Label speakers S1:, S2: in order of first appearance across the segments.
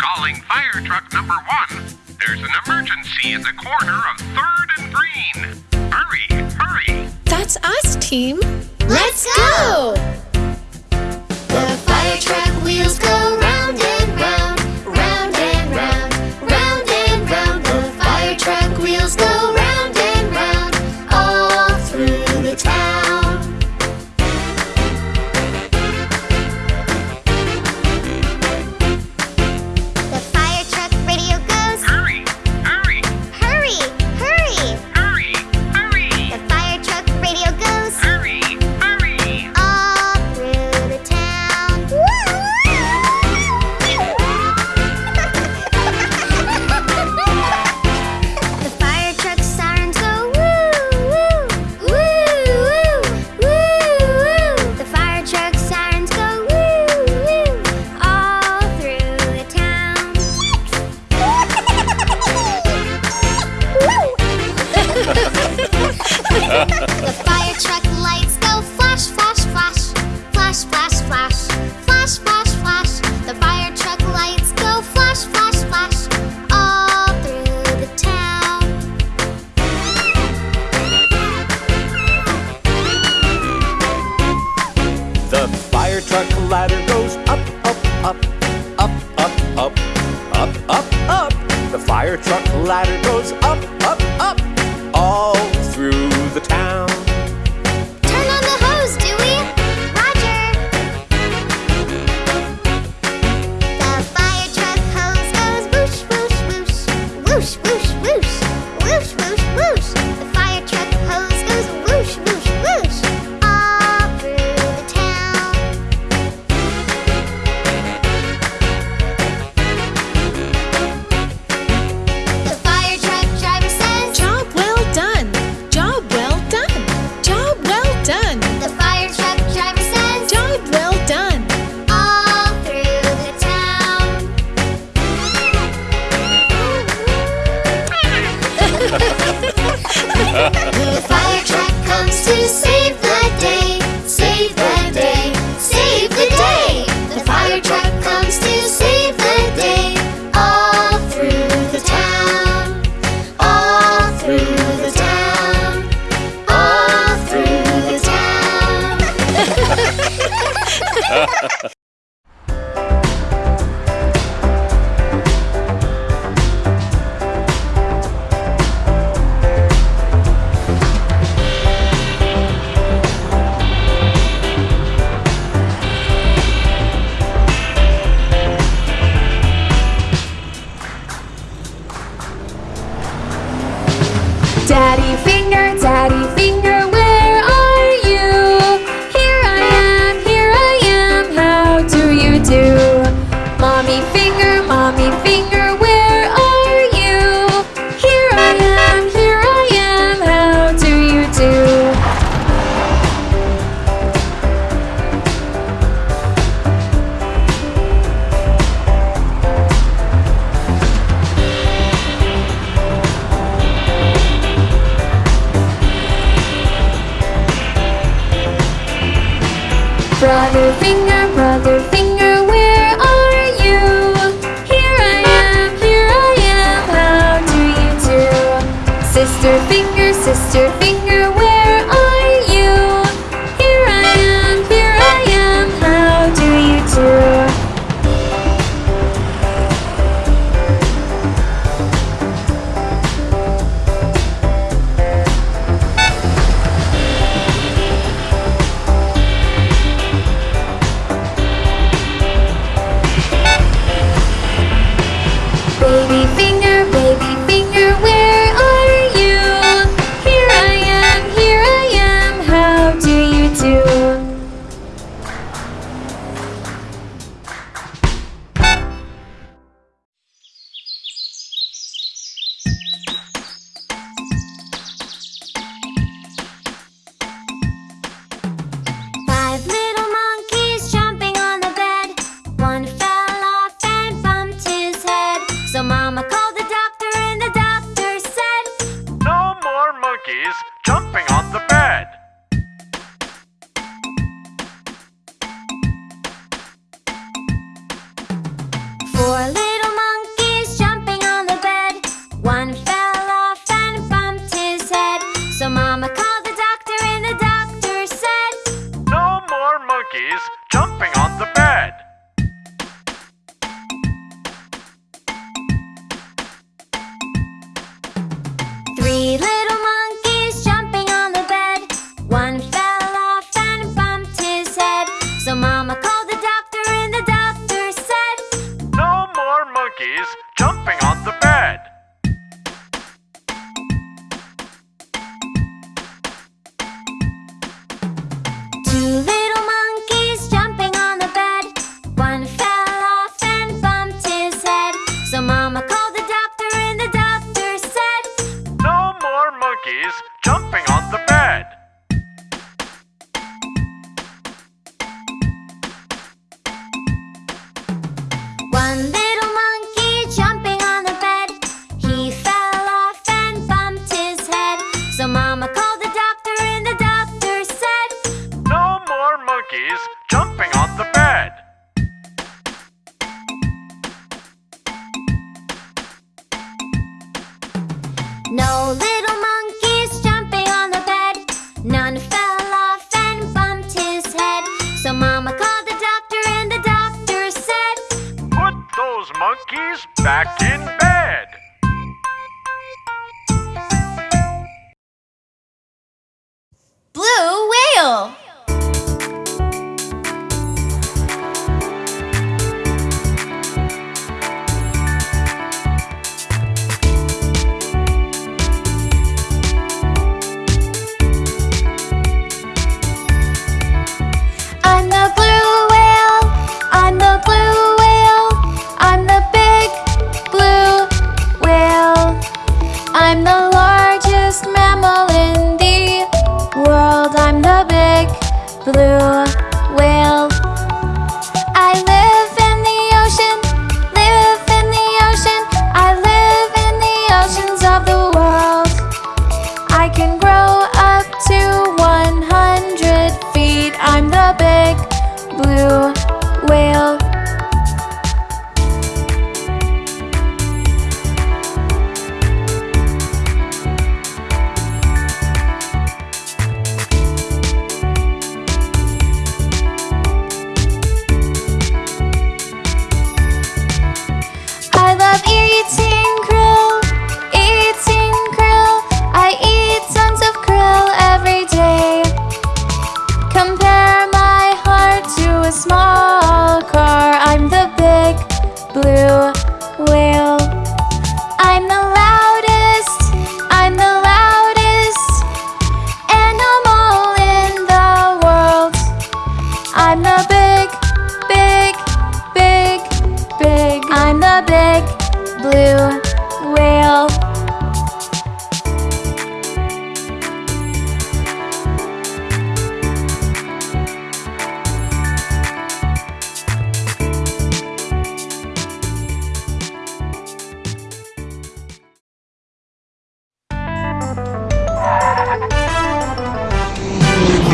S1: Calling fire truck number one. There's an emergency at the corner of 3rd and Green. Hurry, hurry.
S2: That's us, team.
S3: Let's go! The fire truck wheels go. lighter
S4: daddy finger, daddy finger. brother finger, brother finger.
S1: No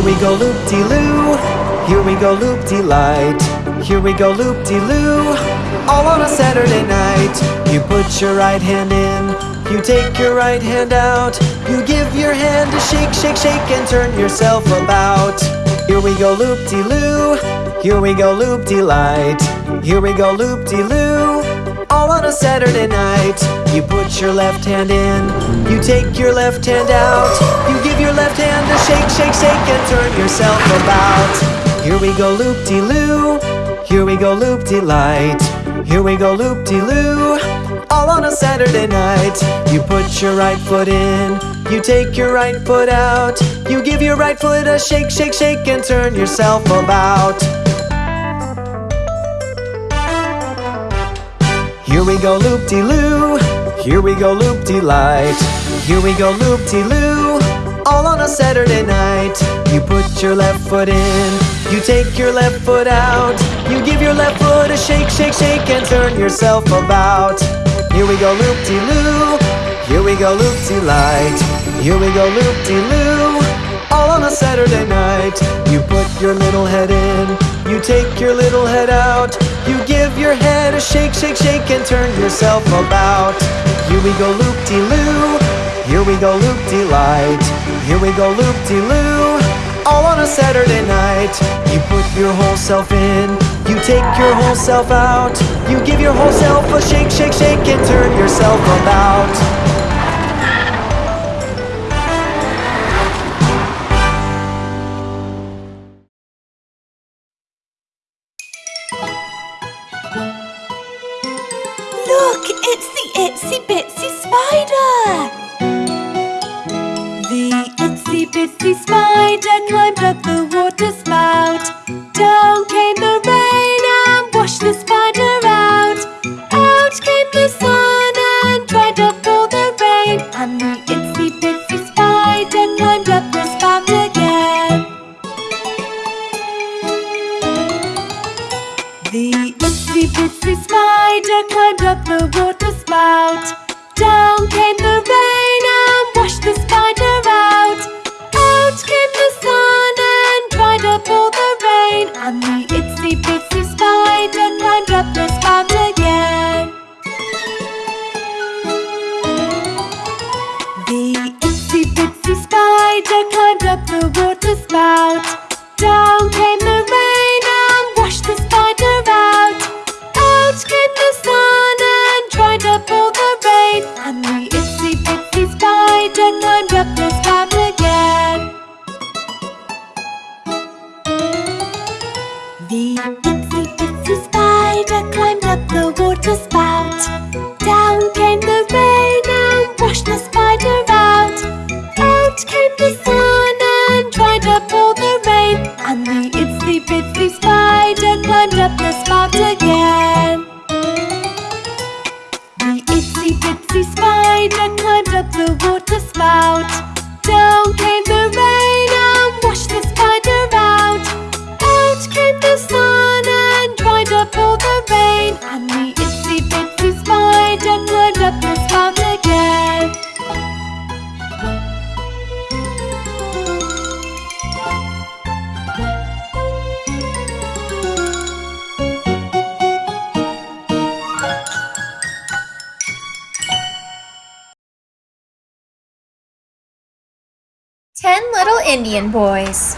S5: Here we go loop de loo. Here we go loop de light. Here we go loop de loo. All on a Saturday night. You put your right hand in. You take your right hand out. You give your hand a shake, shake, shake, and turn yourself about. Here we go loop de loo. Here we go loop de light. Here we go loop de loo. All on a Saturday night. You put your left hand in. You take your left hand out. You give your left hand a shake, shake, shake, and turn yourself about. Here we go loop de loo. Here we go loop de light. Here we go loop de loo. All on a Saturday night. You put your right foot in. You take your right foot out. You give your right foot a shake, shake, shake, and turn yourself about. Here we go loop de loo. Here we go loop de light. Here we go loop de loo. All on a Saturday night. You put your left foot in. You take your left foot out. You give your left foot a shake, shake, shake, and turn yourself about. Here we go loop de loo. Here we go loop de light. Here we go loop de loo. All on a Saturday night. You put your little head in. You take your little head out. You give your head a shake, shake, shake, and turn yourself about. Here we go loop de loo. Here we go loop de light. Here we go loop de loo. All on a Saturday night. You put your whole self in. You take your whole self out. You give your whole self a shake, shake, shake, and turn yourself about.
S6: the spout Down came the rain and washed the spider out. Out came the sun and dried up all the rain. And the itsy bitsy spider climbed up the spout again. The itsy bitsy spider climbed up the water spout. Down came the
S4: Ten Little Indian Boys.